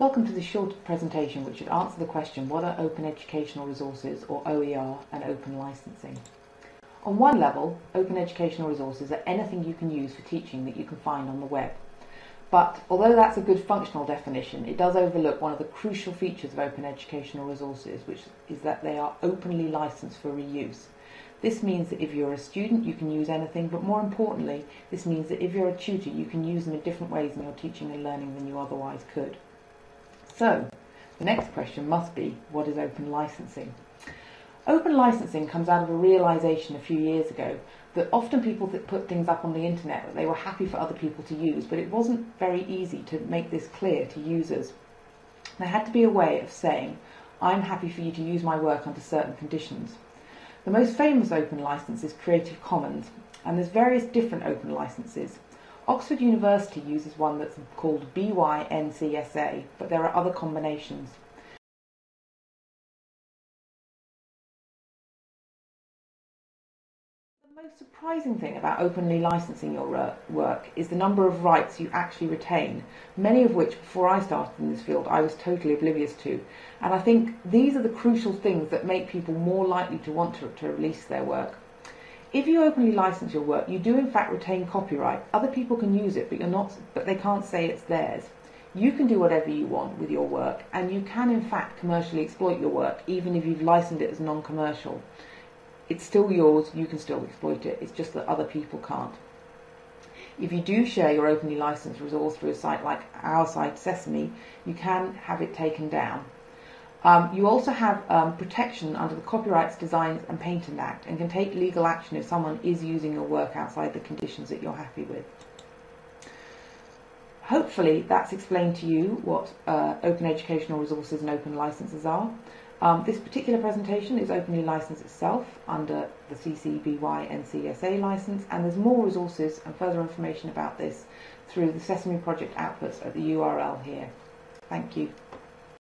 Welcome to this short presentation which should answer the question what are open educational resources or OER and open licensing. On one level, open educational resources are anything you can use for teaching that you can find on the web. But although that's a good functional definition, it does overlook one of the crucial features of open educational resources, which is that they are openly licensed for reuse. This means that if you're a student, you can use anything, but more importantly, this means that if you're a tutor, you can use them in different ways in your teaching and learning than you otherwise could. So, the next question must be, what is open licensing? Open licensing comes out of a realization a few years ago that often people that put things up on the internet that they were happy for other people to use, but it wasn't very easy to make this clear to users. There had to be a way of saying, I'm happy for you to use my work under certain conditions. The most famous open license is Creative Commons, and there's various different open licenses. Oxford University uses one that's called BYNCSA, but there are other combinations. The most surprising thing about openly licensing your work is the number of rights you actually retain, many of which before I started in this field I was totally oblivious to. And I think these are the crucial things that make people more likely to want to, to release their work. If you openly license your work, you do in fact retain copyright. Other people can use it, but you're not but they can't say it's theirs. You can do whatever you want with your work, and you can in fact commercially exploit your work, even if you've licensed it as non-commercial it's still yours, you can still exploit it, it's just that other people can't. If you do share your openly licensed resource through a site like our site Sesame, you can have it taken down. Um, you also have um, protection under the Copyrights, Designs and Patent Act and can take legal action if someone is using your work outside the conditions that you're happy with. Hopefully that's explained to you what uh, open educational resources and open licenses are. Um, this particular presentation is openly licensed itself under the CC BY NCSA license and there's more resources and further information about this through the Sesame Project outputs at the URL here. Thank you.